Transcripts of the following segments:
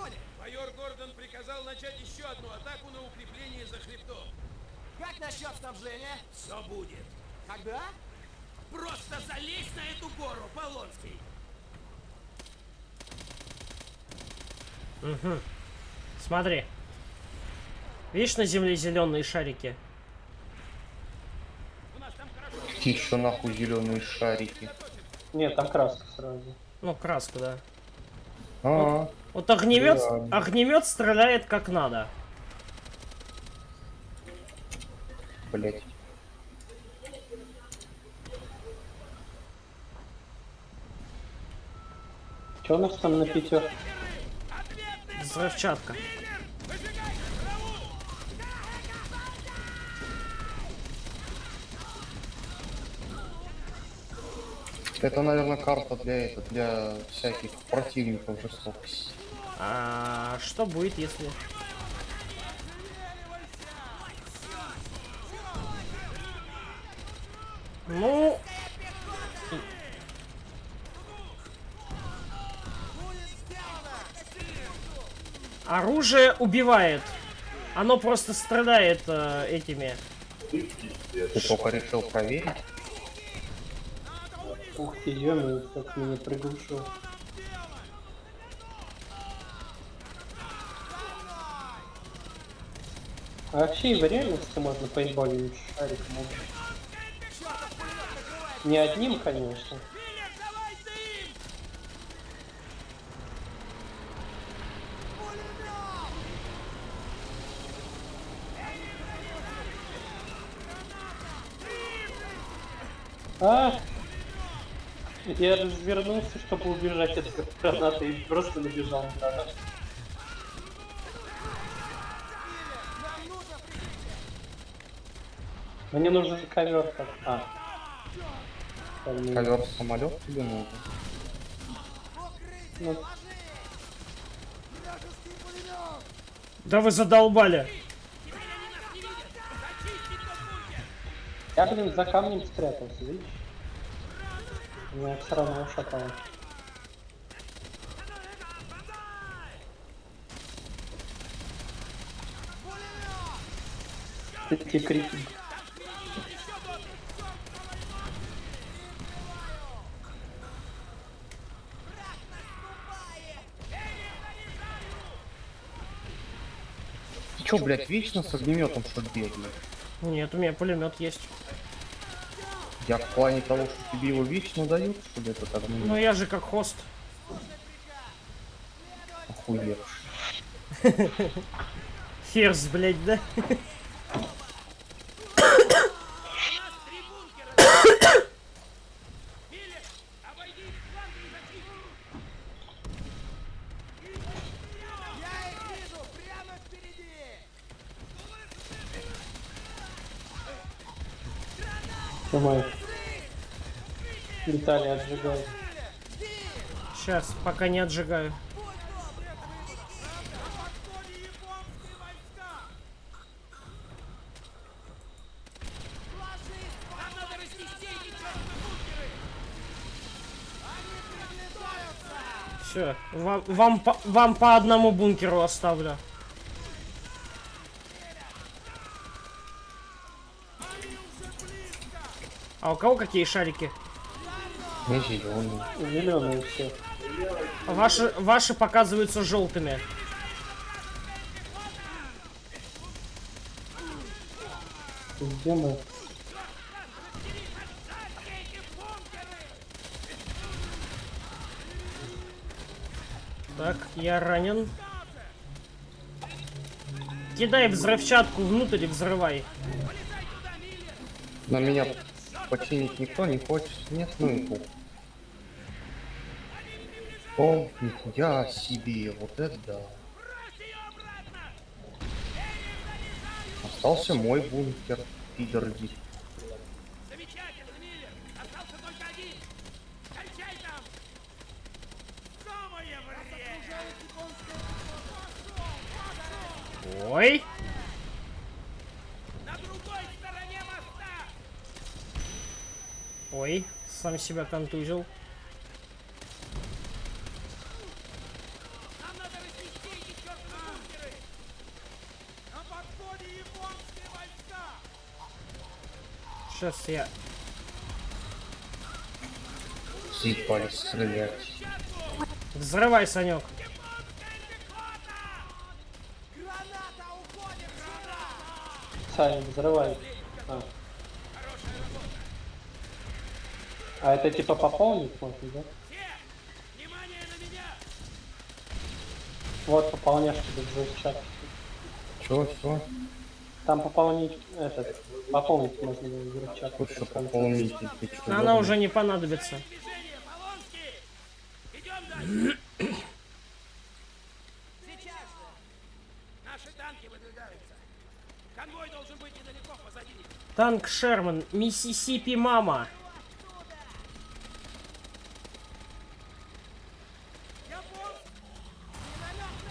зоне. Майор Гордон приказал начать еще одну атаку на укрепление за хребтом. Как насчет снабжения? Все будет. Когда? Просто залезь на эту гору, Полонский. Угу. Смотри. Видишь на земле зеленые шарики? Еще нахуй зеленые шарики. Нет, там краска сразу. Ну, краска, да. А -а -а. Вот огнемет, Да. огнемет стреляет как надо. блять. Что у нас там на пятерке? Взрывчатка. Это, наверное, карта для это, для всяких противников жестокости. А что будет, если... Ну... Оружие убивает. Оно просто страдает э, этими. Ты только решил проверить? Ух ты, ё как меня приглушил. А вообще в реальности можно пейнтболить шариком убить. Не одним, конечно. А! Я развернулся, чтобы убежать от гранаты и просто набежал на гранату. Мне нужен ковер как. А. Ковер самолет тебе нужен? Ну, Да вы задолбали. я, блин, за камнем спрятался, видишь? Меня все равно шатало. Эти крики. Ты чё, блядь, вечно с огнеметом что бегаешь? Нет, у меня пулемет есть. Я в плане того, что тебе его вечно дают, что ли, этот Ну я же как хост. Охуевший. Ферзь, блядь, да? Я Виталий отжигает. Сейчас, пока не отжигаю. Все, вам, вам, по, вам по одному бункеру оставлю. А у кого какие шарики? Не зеленый. Зеленые все. Ваши, ваши показываются желтыми. Где мы? Так, я ранен. Кидай взрывчатку внутрь и взрывай. На меня починить никто не хочет. Нет, ну и пух. О, нихуя себе, вот это да. Остался мой бункер, пидорги. Замечательно, Миллер. Остался только один. Кончай там. Самое время. Ой. На другой стороне моста. Ой, сам себя контузил. Нам надо разнести эти чертовы бункеры. На подходе японские войска! Сейчас я... Заебались стрелять. Взрывай, Санек. Граната уходит сюда! Саня, взрывай. А. А это типа пополнить можно, да? Внимание на меня! Вот пополняшки тут звучат. Чего, чего? Там пополнить этот. Пополнить можно в чат. Тут что пополнить, ты чё, Она уже не понадобится. Движение, Полонский! Идем дальше! Сейчас же! Наши танки выдвигаются. Конвой должен быть недалеко позади. Танк Шерман, Миссисипи Мама.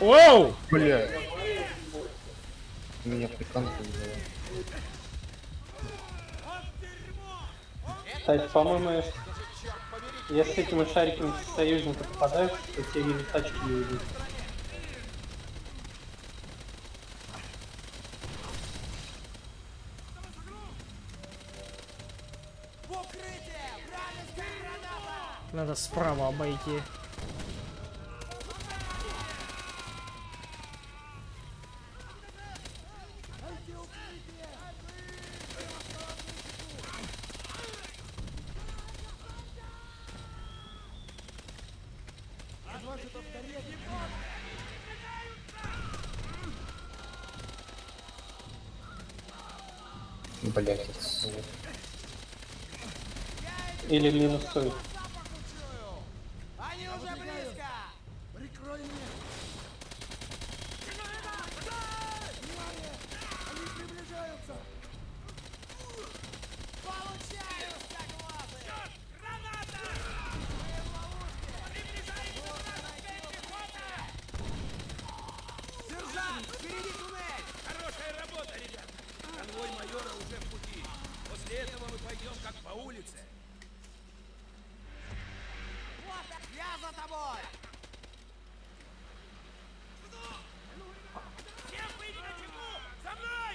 Оу! Бля. Меня приканкали. Кстати, по-моему, если, шариками в союзника попадаешь, то тебе и тачки не уйдут. В укрытие! Вражеская Блять, это. Или минусует. Они уже близко! Прикрой меня! Они приближаются! Получаю, скоглазы! Сержант, впереди туннель! Хорошая работа, ребят. Конвой майора уже в пути. После этого мы пойдем как по улице. Вот, я за тобой! Всем быть на чеку! За мной!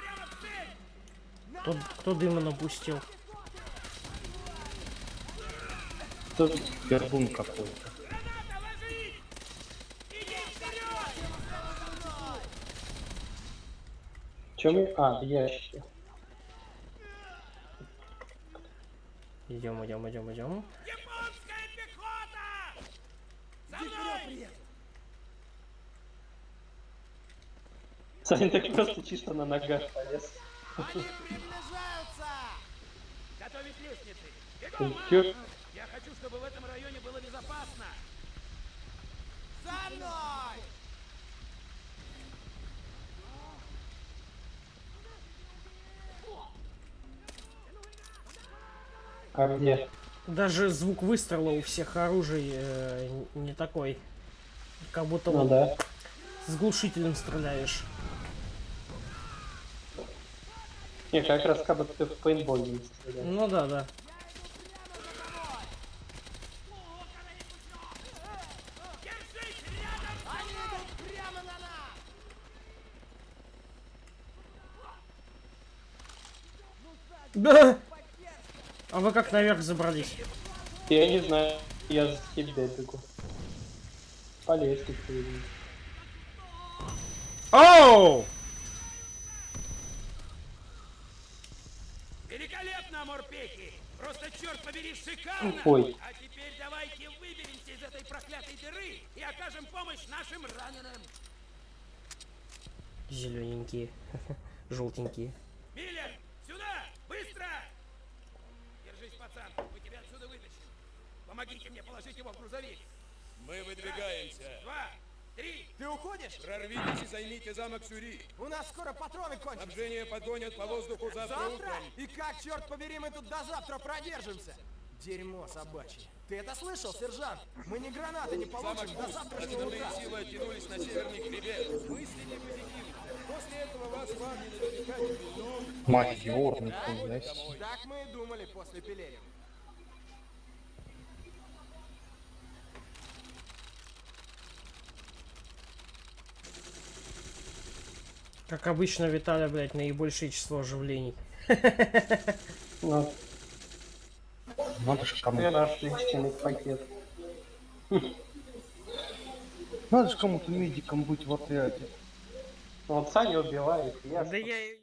Прямо в цель! Кто, кто дыма напустил? Тут Пердун какой-то. Чем мы... А, в ящике. Идем, идем, идем, идем. Саня так просто чисто на ногах полез. Они приближаются! Готовить лестницы! Бегом! Я хочу, чтобы в этом районе было безопасно! За мной! А где? Даже звук выстрела у всех оружий э, не такой. Как будто Ну вот да. с глушителем стреляешь. Не, как раз как будто ты в пейнтбол не стрелял. Ну да, да. Да! А вы как наверх забрались? Я не знаю, я за тебя бегу. По лестнице. Оу! Великолепно, морпехи! Просто черт побери, шикарно! Ой. А теперь давайте выберемся из этой проклятой дыры и окажем помощь нашим раненым! Зелененькие. Желтенькие. Миллер, сюда! Быстро! Держись, пацан, мы тебя отсюда вытащим. Помогите мне положить его в грузовик. Мы выдвигаемся. Два, три. Ты уходишь? Прорвитесь и займите замок Сюри. У нас скоро патроны кончатся. Снабжение подгонят по воздуху завтра, Завтра? утром. И как, черт побери, мы тут до завтра продержимся? Дерьмо собачье. Ты это слышал, сержант? Мы ни гранаты не Замок получим до завтрашнего утра. силы оттянулись на северный хребет. Мыслите позитивно. После этого вас парни наверняка не придут. Мать Йор, нихуя себе. Так мы и думали после Пелерина. Как обычно, Виталя, блядь, наибольшее число оживлений. Ну, Надо ж кому это наш личный пакет. Надо ж кому-то медиком быть в отряде. Вот Саня убивает, я Да я...